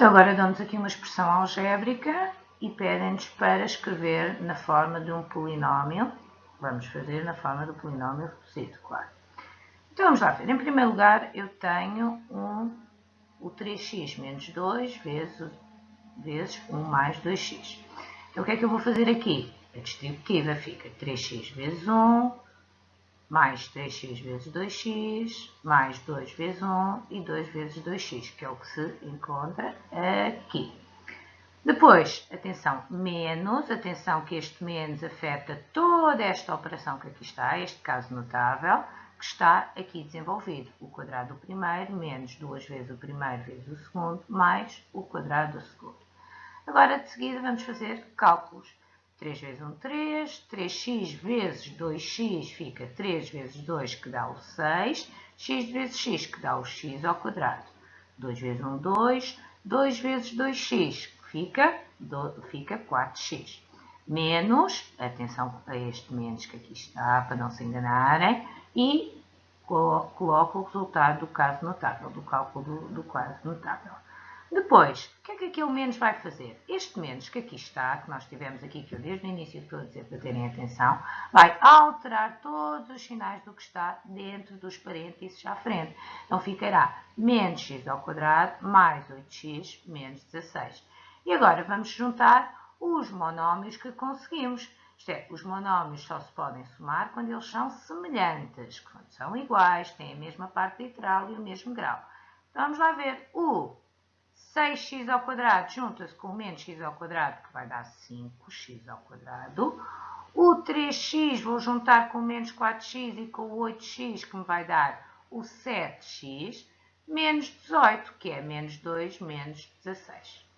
Então agora damos aqui uma expressão algébrica e pedem-nos para escrever na forma de um polinómio. Vamos fazer na forma do polinómio reduzido, claro. Então vamos lá ver. Em primeiro lugar eu tenho um, o 3x menos 2 vezes, vezes 1 mais 2x. Então o que é que eu vou fazer aqui? A distributiva fica 3x vezes 1 mais 3x vezes 2x, mais 2 vezes 1 e 2 vezes 2x, que é o que se encontra aqui. Depois, atenção, menos, atenção que este menos afeta toda esta operação que aqui está, este caso notável, que está aqui desenvolvido. O quadrado do primeiro menos duas vezes o primeiro vezes o segundo, mais o quadrado do segundo. Agora, de seguida, vamos fazer cálculos. 3 vezes 1, 3. 3x vezes 2x fica 3 vezes 2, que dá o 6. x vezes x, que dá o x ao quadrado. 2 vezes 1, 2. 2 vezes 2x, fica, fica 4x. Menos, atenção a este menos que aqui está, para não se enganarem, e coloco o resultado do caso notável, do cálculo do, do caso notável. Depois, o que é que aquele menos vai fazer? Este menos que aqui está, que nós tivemos aqui, que eu desde o início estou a dizer para terem atenção, vai alterar todos os sinais do que está dentro dos parênteses à frente. Então ficará menos x ao quadrado mais 8x menos 16. E agora vamos juntar os monómios que conseguimos. Isto é, os monómios só se podem somar quando eles são semelhantes, quando são iguais, têm a mesma parte literal e o mesmo grau. Então vamos lá ver. O 6x ao quadrado junta-se com menos x ao quadrado, que vai dar 5x ao quadrado. O 3x vou juntar com menos 4x e com o 8x, que me vai dar o 7x, menos 18, que é menos 2 menos 16.